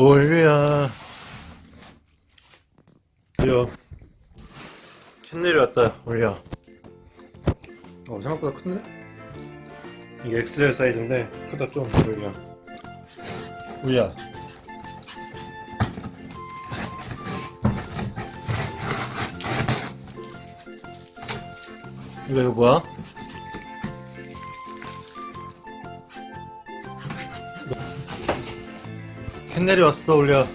올려 올려 캔넬이 왔다 올려 어 생각보다 큰데? 이게 XL 사이즈인데 크다 좀 올려 올려 이거 이거 뭐야? 캔넬이 왔어 올려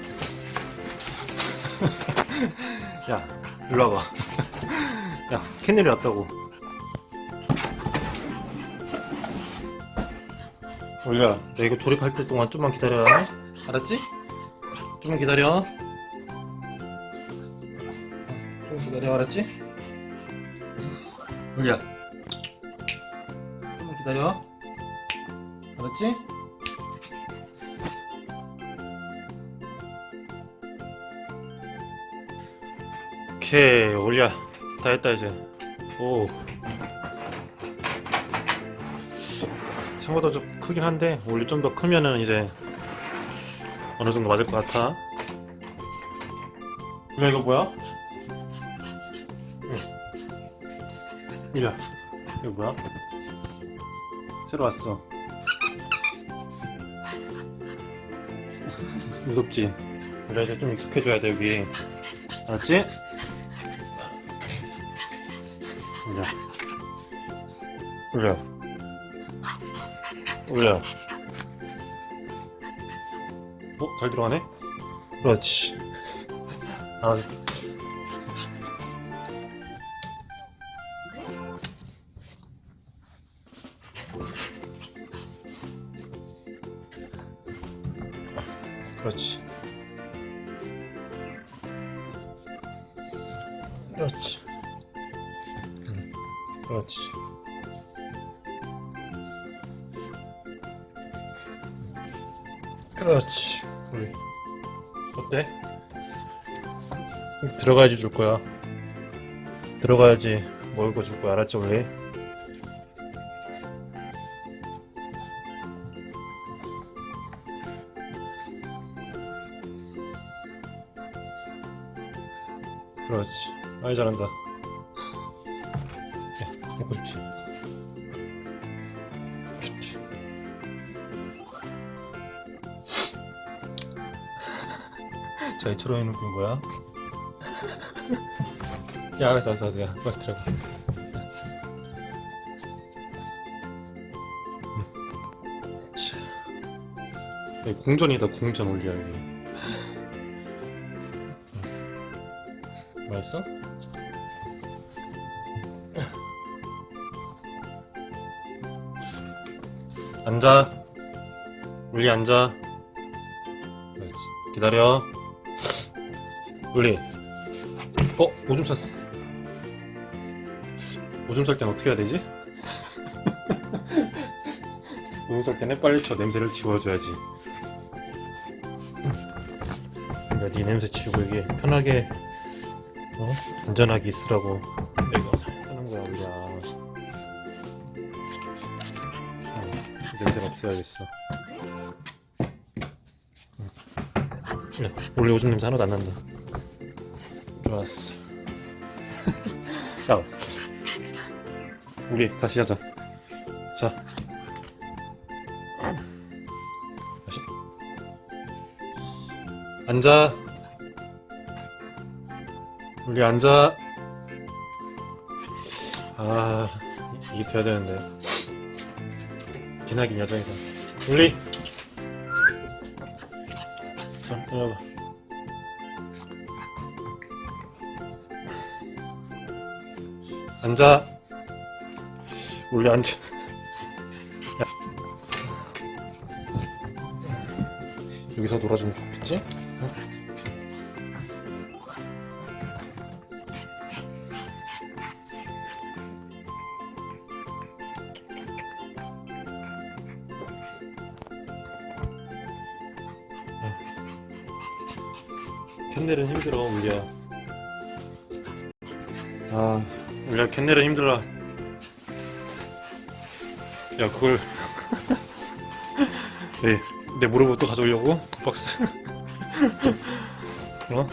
야 일로 와봐 야 캔넬이 왔다고 올려 너 이거 조립할 때 동안 좀만 기다려 알았지? 좀만 기다려 좀 기다려 알았지? 올려 좀만 기다려. 알았지? 오케이 올려. 다 했다 이제. 오. 생각보다 좀 크긴 한데 원래 좀 더 크면은 이제 어느 정도 맞을 것 같아. 그래 이거 뭐야? 야 이거 뭐야? 새로 왔어 무섭지? 그래 이제 좀 익숙해져야 돼 여기 알았지? 올려 올려 올려 어? 잘 들어가네? 그렇지 아, 그렇지. 그렇지. 응, 그렇지. 그렇지. 우리 어때? 들어가야지 줄 거야. 들어가야지 먹을 거줄 거야. 알았지 우리? 그렇지 많이 잘한다 야, 먹고 싶지? 좋지 저희 초롱이 눈빛 뭐야? 야 알았어 알았어 알았어 야 빨리 들어가. 여기 궁전이다 궁전 올려 여기 맛있어? 앉아 울리 앉아 그렇지 기다려 울리 어? 오줌 쌌어 오줌 쌀 땐 어떻게 해야 되지? 오줌 쌀 때는 빨리 저 냄새를 지워줘야지 그러니까 네 냄새 치우고 이게 편하게 어? 안전하게 있으라고. 하는 거야 우리가 어, 냄새가 없어야겠어. 야, 원래 오줌 냄새 하나도 안 난다. 좋았어. 야 우리 다시 하자. 자. 다시. 앉아 우리 앉아. 아 이게 돼야 되는데. 기나긴 여정이다. 우리! 자 와봐. 앉아. 원래 앉아. 야. 여기서 놀아주면 좋겠지? 응? 캔넬은 힘들어 울려 아 울려 캔넬은 힘들어. 야 그걸. 네, 내 무릎을 또 가져오려고? 박스. 어?